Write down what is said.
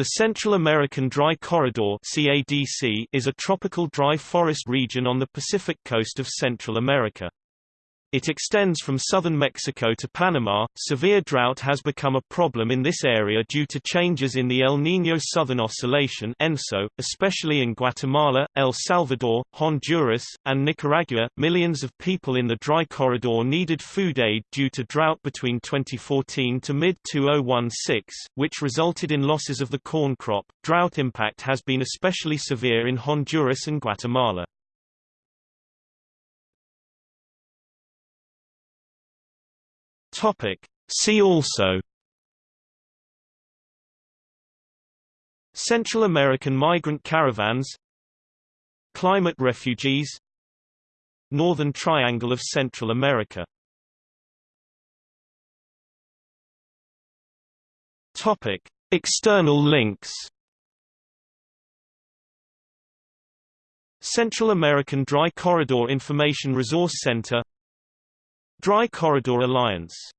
The Central American Dry Corridor is a tropical dry forest region on the Pacific coast of Central America. It extends from southern Mexico to Panama. Severe drought has become a problem in this area due to changes in the El Niño Southern Oscillation (ENSO), especially in Guatemala, El Salvador, Honduras, and Nicaragua. Millions of people in the dry corridor needed food aid due to drought between 2014 to mid-2016, which resulted in losses of the corn crop. Drought impact has been especially severe in Honduras and Guatemala. Topic. See also Central American migrant caravans Climate refugees Northern Triangle of Central America Topic. External links Central American Dry Corridor Information Resource Center Dry Corridor Alliance